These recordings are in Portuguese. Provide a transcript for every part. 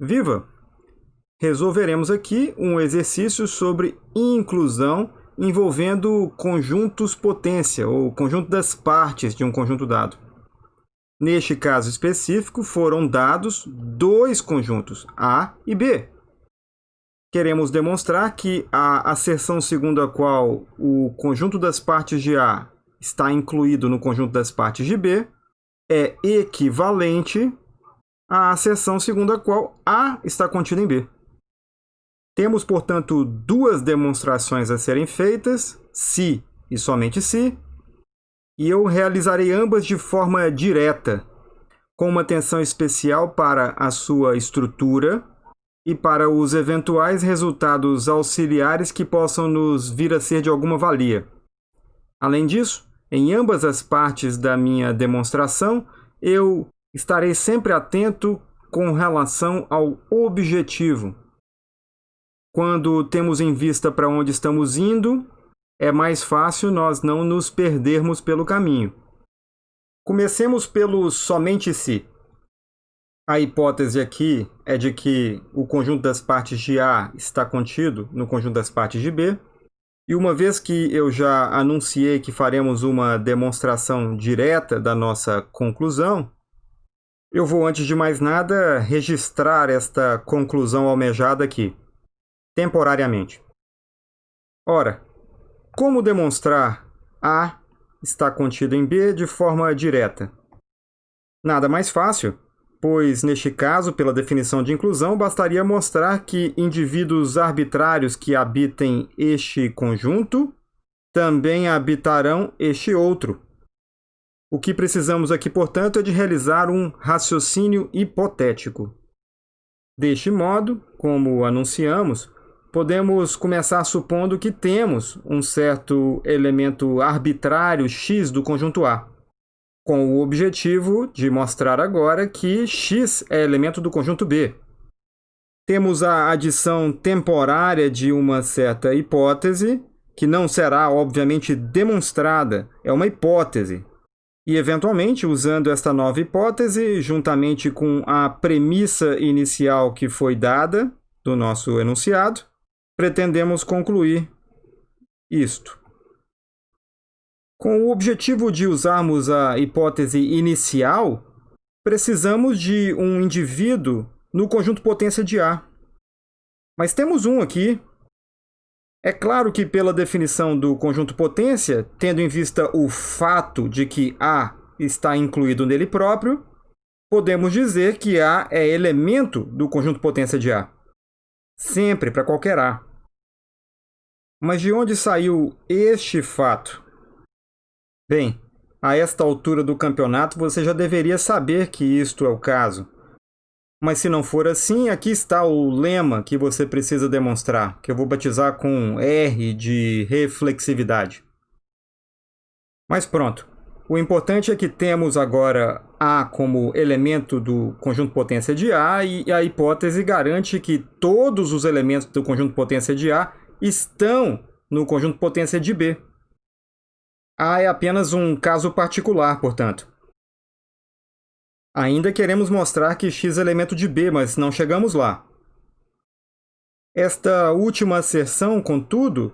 Viva! Resolveremos aqui um exercício sobre inclusão envolvendo conjuntos potência, ou conjunto das partes de um conjunto dado. Neste caso específico, foram dados dois conjuntos, A e B. Queremos demonstrar que a asserção segundo a qual o conjunto das partes de A está incluído no conjunto das partes de B é equivalente a seção segundo a qual A está contida em B. Temos, portanto, duas demonstrações a serem feitas, se e somente se, e eu realizarei ambas de forma direta, com uma atenção especial para a sua estrutura e para os eventuais resultados auxiliares que possam nos vir a ser de alguma valia. Além disso, em ambas as partes da minha demonstração, eu Estarei sempre atento com relação ao objetivo. Quando temos em vista para onde estamos indo, é mais fácil nós não nos perdermos pelo caminho. Comecemos pelo somente se. A hipótese aqui é de que o conjunto das partes de A está contido no conjunto das partes de B. E uma vez que eu já anunciei que faremos uma demonstração direta da nossa conclusão, eu vou, antes de mais nada, registrar esta conclusão almejada aqui, temporariamente. Ora, como demonstrar A está contido em B de forma direta? Nada mais fácil, pois, neste caso, pela definição de inclusão, bastaria mostrar que indivíduos arbitrários que habitem este conjunto também habitarão este outro. O que precisamos aqui, portanto, é de realizar um raciocínio hipotético. Deste modo, como anunciamos, podemos começar supondo que temos um certo elemento arbitrário x do conjunto A, com o objetivo de mostrar agora que x é elemento do conjunto B. Temos a adição temporária de uma certa hipótese, que não será, obviamente, demonstrada, é uma hipótese, e, eventualmente, usando esta nova hipótese, juntamente com a premissa inicial que foi dada do nosso enunciado, pretendemos concluir isto. Com o objetivo de usarmos a hipótese inicial, precisamos de um indivíduo no conjunto potência de A. Mas temos um aqui, é claro que, pela definição do conjunto potência, tendo em vista o fato de que A está incluído nele próprio, podemos dizer que A é elemento do conjunto potência de A. Sempre, para qualquer A. Mas de onde saiu este fato? Bem, a esta altura do campeonato você já deveria saber que isto é o caso. Mas se não for assim, aqui está o lema que você precisa demonstrar, que eu vou batizar com R de reflexividade. Mas pronto. O importante é que temos agora A como elemento do conjunto potência de A e a hipótese garante que todos os elementos do conjunto potência de A estão no conjunto potência de B. A é apenas um caso particular, portanto. Ainda queremos mostrar que x é elemento de B, mas não chegamos lá. Esta última asserção, contudo,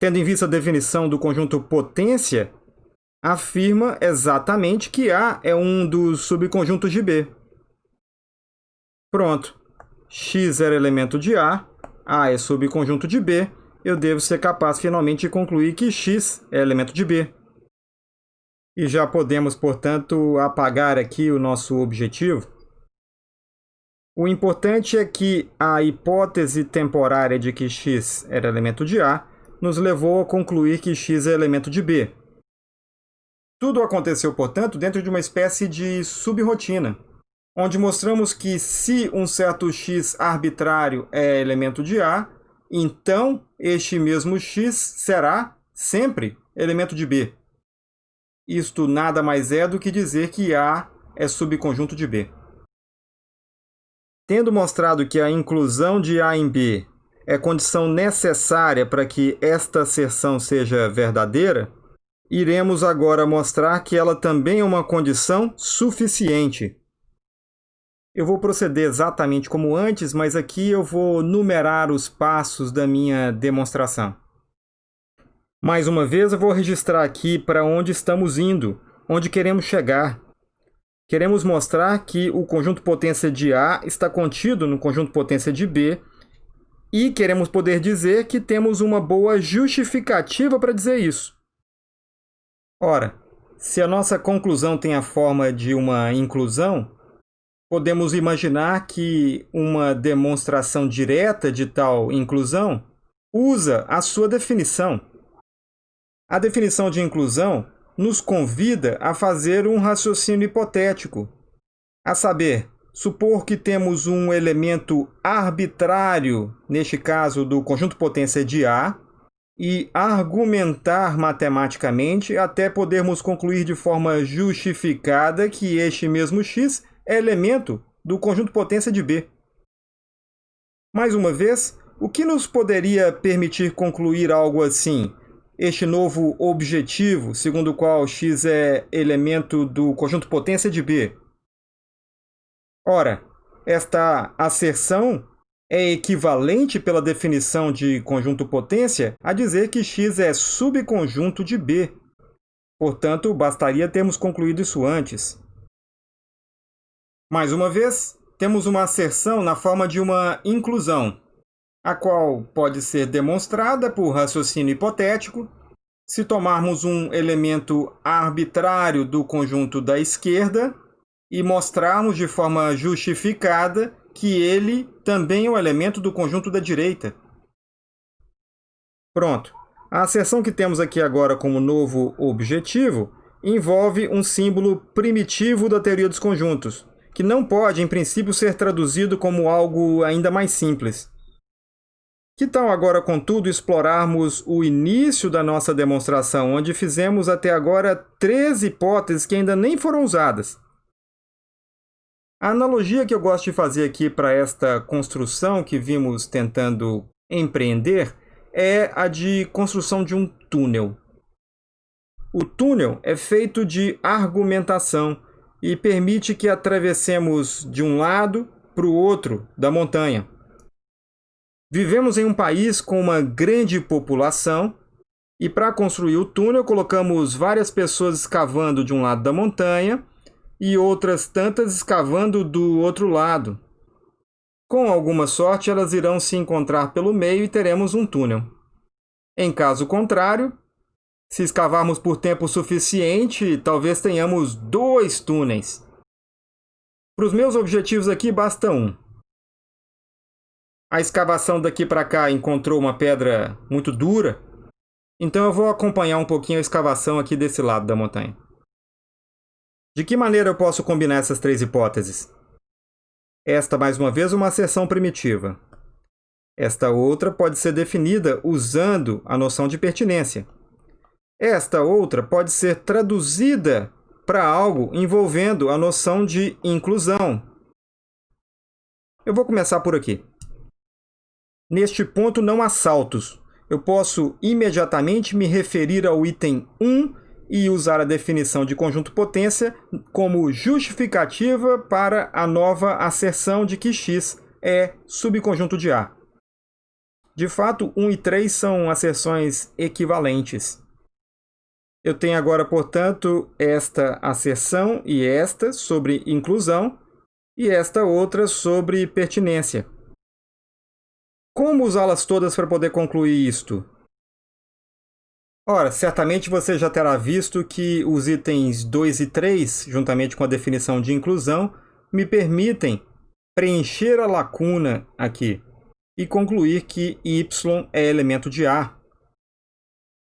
tendo em vista a definição do conjunto potência, afirma exatamente que A é um dos subconjuntos de B. Pronto. x era elemento de A, A é subconjunto de B, eu devo ser capaz finalmente de concluir que x é elemento de B. E já podemos, portanto, apagar aqui o nosso objetivo. O importante é que a hipótese temporária de que x era elemento de A nos levou a concluir que x é elemento de B. Tudo aconteceu, portanto, dentro de uma espécie de subrotina, onde mostramos que se um certo x arbitrário é elemento de A, então este mesmo x será sempre elemento de B. Isto nada mais é do que dizer que A é subconjunto de B. Tendo mostrado que a inclusão de A em B é condição necessária para que esta asserção seja verdadeira, iremos agora mostrar que ela também é uma condição suficiente. Eu vou proceder exatamente como antes, mas aqui eu vou numerar os passos da minha demonstração. Mais uma vez, eu vou registrar aqui para onde estamos indo, onde queremos chegar. Queremos mostrar que o conjunto potência de A está contido no conjunto potência de B e queremos poder dizer que temos uma boa justificativa para dizer isso. Ora, se a nossa conclusão tem a forma de uma inclusão, podemos imaginar que uma demonstração direta de tal inclusão usa a sua definição. A definição de inclusão nos convida a fazer um raciocínio hipotético, a saber, supor que temos um elemento arbitrário, neste caso do conjunto potência de A, e argumentar matematicamente até podermos concluir de forma justificada que este mesmo x é elemento do conjunto potência de B. Mais uma vez, o que nos poderia permitir concluir algo assim? Este novo objetivo, segundo o qual x é elemento do conjunto potência de B. Ora, esta asserção é equivalente pela definição de conjunto potência a dizer que x é subconjunto de B. Portanto, bastaria termos concluído isso antes. Mais uma vez, temos uma asserção na forma de uma inclusão, a qual pode ser demonstrada por raciocínio hipotético se tomarmos um elemento arbitrário do conjunto da esquerda e mostrarmos de forma justificada que ele também é um elemento do conjunto da direita. Pronto. A asserção que temos aqui agora como novo objetivo envolve um símbolo primitivo da teoria dos conjuntos, que não pode, em princípio, ser traduzido como algo ainda mais simples. Que tal agora, contudo, explorarmos o início da nossa demonstração, onde fizemos até agora três hipóteses que ainda nem foram usadas? A analogia que eu gosto de fazer aqui para esta construção que vimos tentando empreender é a de construção de um túnel. O túnel é feito de argumentação, e permite que atravessemos de um lado para o outro da montanha. Vivemos em um país com uma grande população e para construir o túnel colocamos várias pessoas escavando de um lado da montanha e outras tantas escavando do outro lado. Com alguma sorte, elas irão se encontrar pelo meio e teremos um túnel. Em caso contrário, se escavarmos por tempo suficiente, talvez tenhamos dois túneis. Para os meus objetivos aqui, basta um. A escavação daqui para cá encontrou uma pedra muito dura, então eu vou acompanhar um pouquinho a escavação aqui desse lado da montanha. De que maneira eu posso combinar essas três hipóteses? Esta, mais uma vez, uma asserção primitiva. Esta outra pode ser definida usando a noção de pertinência. Esta outra pode ser traduzida para algo envolvendo a noção de inclusão. Eu vou começar por aqui. Neste ponto não há saltos. Eu posso imediatamente me referir ao item 1 e usar a definição de conjunto potência como justificativa para a nova asserção de que x é subconjunto de A. De fato, 1 e 3 são asserções equivalentes. Eu tenho agora, portanto, esta asserção e esta sobre inclusão e esta outra sobre pertinência. Como usá-las todas para poder concluir isto? Ora, certamente você já terá visto que os itens 2 e 3, juntamente com a definição de inclusão, me permitem preencher a lacuna aqui e concluir que y é elemento de A.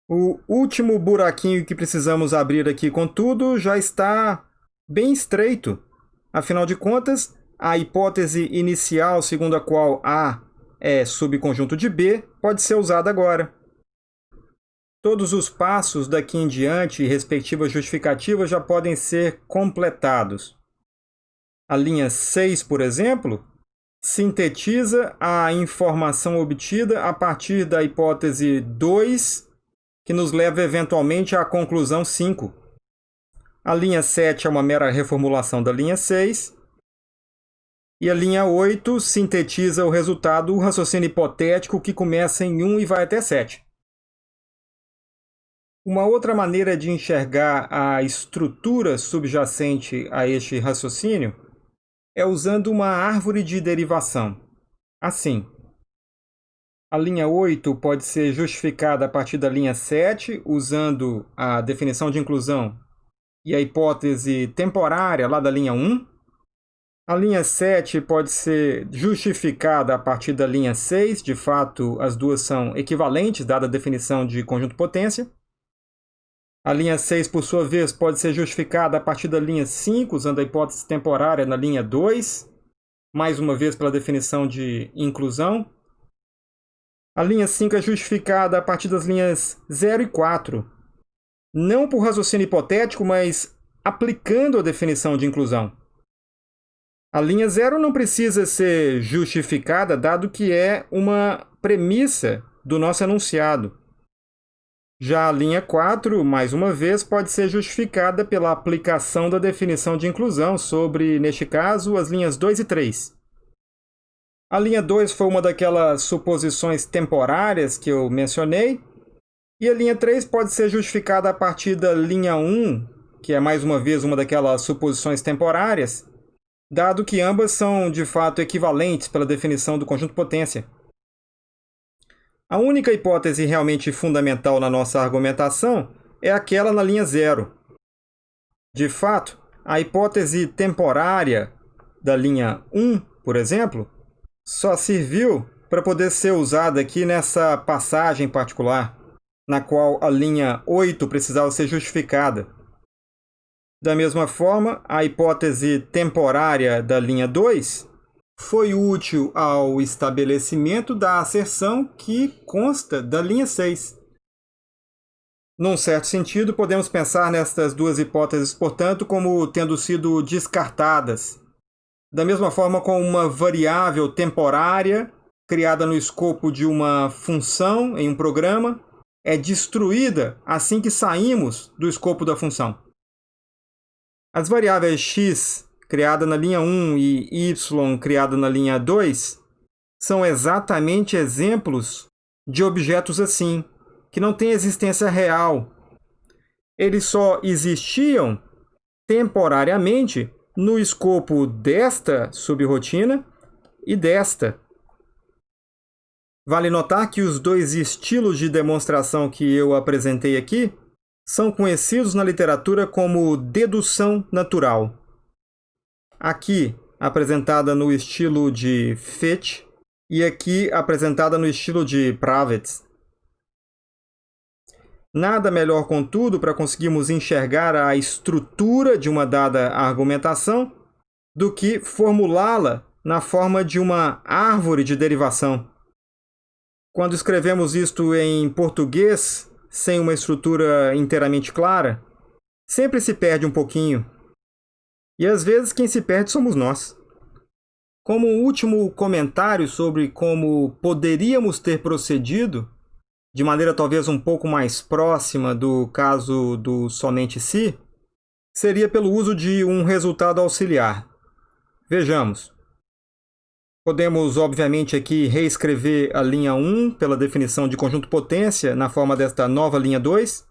O último buraquinho que precisamos abrir aqui, contudo, já está bem estreito. Afinal de contas, a hipótese inicial segundo a qual A é subconjunto de B pode ser usada agora. Todos os passos daqui em diante e respectivas justificativas já podem ser completados. A linha 6, por exemplo, sintetiza a informação obtida a partir da hipótese 2 que nos leva eventualmente à conclusão 5. A linha 7 é uma mera reformulação da linha 6. E a linha 8 sintetiza o resultado, o raciocínio hipotético que começa em 1 e vai até 7. Uma outra maneira de enxergar a estrutura subjacente a este raciocínio é usando uma árvore de derivação. Assim, a linha 8 pode ser justificada a partir da linha 7, usando a definição de inclusão e a hipótese temporária lá da linha 1. A linha 7 pode ser justificada a partir da linha 6, de fato, as duas são equivalentes, dada a definição de conjunto potência. A linha 6, por sua vez, pode ser justificada a partir da linha 5, usando a hipótese temporária na linha 2, mais uma vez pela definição de inclusão. A linha 5 é justificada a partir das linhas 0 e 4, não por raciocínio hipotético, mas aplicando a definição de inclusão. A linha zero não precisa ser justificada, dado que é uma premissa do nosso enunciado. Já a linha 4, mais uma vez, pode ser justificada pela aplicação da definição de inclusão sobre, neste caso, as linhas 2 e 3. A linha 2 foi uma daquelas suposições temporárias que eu mencionei, e a linha 3 pode ser justificada a partir da linha 1, que é mais uma vez uma daquelas suposições temporárias, dado que ambas são de fato equivalentes pela definição do conjunto potência. A única hipótese realmente fundamental na nossa argumentação é aquela na linha zero. De fato, a hipótese temporária da linha 1, por exemplo, só serviu para poder ser usada aqui nessa passagem particular, na qual a linha 8 precisava ser justificada. Da mesma forma, a hipótese temporária da linha 2 foi útil ao estabelecimento da asserção que consta da linha 6. Num certo sentido, podemos pensar nestas duas hipóteses, portanto, como tendo sido descartadas. Da mesma forma como uma variável temporária criada no escopo de uma função em um programa é destruída assim que saímos do escopo da função. As variáveis x criada na linha 1 e y criada na linha 2 são exatamente exemplos de objetos assim, que não têm existência real. Eles só existiam temporariamente no escopo desta subrotina e desta. Vale notar que os dois estilos de demonstração que eu apresentei aqui são conhecidos na literatura como dedução natural. Aqui apresentada no estilo de Fitch e aqui apresentada no estilo de Pravets. Nada melhor, contudo, para conseguirmos enxergar a estrutura de uma dada argumentação do que formulá-la na forma de uma árvore de derivação. Quando escrevemos isto em português, sem uma estrutura inteiramente clara, sempre se perde um pouquinho. E às vezes quem se perde somos nós. Como último comentário sobre como poderíamos ter procedido, de maneira talvez um pouco mais próxima do caso do somente se, seria pelo uso de um resultado auxiliar. Vejamos. Podemos, obviamente, aqui reescrever a linha 1 pela definição de conjunto potência na forma desta nova linha 2.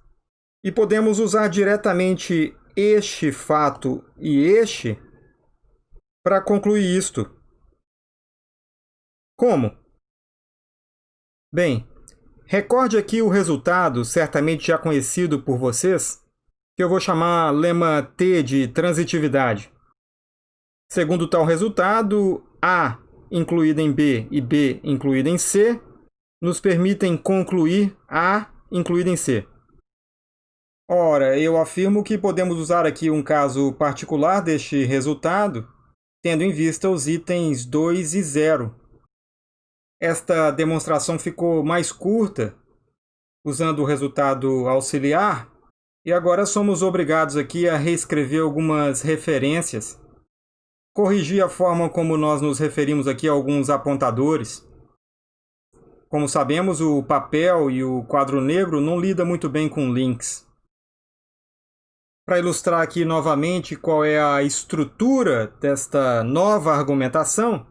E podemos usar diretamente este fato e este para concluir isto. Como? Bem, recorde aqui o resultado, certamente já conhecido por vocês, que eu vou chamar lema T de transitividade. Segundo tal resultado, A incluída em B e B incluída em C nos permitem concluir A incluída em C. Ora, eu afirmo que podemos usar aqui um caso particular deste resultado, tendo em vista os itens 2 e 0. Esta demonstração ficou mais curta, usando o resultado auxiliar, e agora somos obrigados aqui a reescrever algumas referências corrigir a forma como nós nos referimos aqui a alguns apontadores. Como sabemos, o papel e o quadro negro não lidam muito bem com links. Para ilustrar aqui novamente qual é a estrutura desta nova argumentação,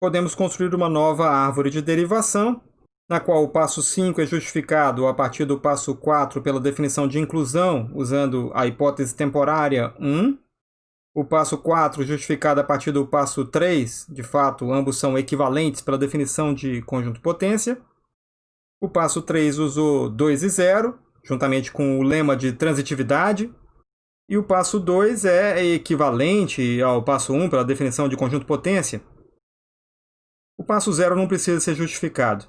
podemos construir uma nova árvore de derivação, na qual o passo 5 é justificado a partir do passo 4 pela definição de inclusão, usando a hipótese temporária 1. O passo 4 justificado a partir do passo 3, de fato, ambos são equivalentes pela definição de conjunto potência. O passo 3 usou 2 e 0, juntamente com o lema de transitividade, e o passo 2 é equivalente ao passo 1 um pela definição de conjunto potência. O passo 0 não precisa ser justificado.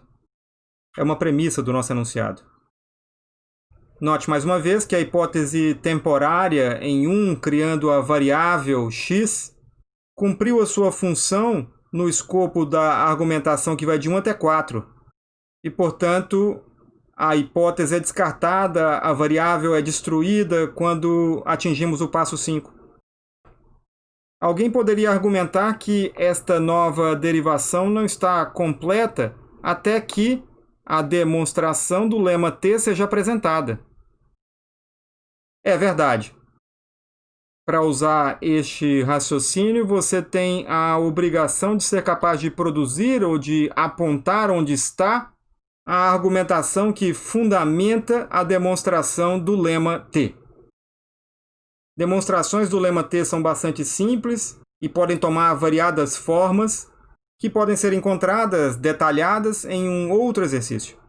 É uma premissa do nosso enunciado. Note mais uma vez que a hipótese temporária em 1 criando a variável x cumpriu a sua função no escopo da argumentação que vai de 1 até 4. E, portanto, a hipótese é descartada, a variável é destruída quando atingimos o passo 5. Alguém poderia argumentar que esta nova derivação não está completa até que a demonstração do lema T seja apresentada. É verdade. Para usar este raciocínio, você tem a obrigação de ser capaz de produzir ou de apontar onde está a argumentação que fundamenta a demonstração do lema T. Demonstrações do lema T são bastante simples e podem tomar variadas formas que podem ser encontradas detalhadas em um outro exercício.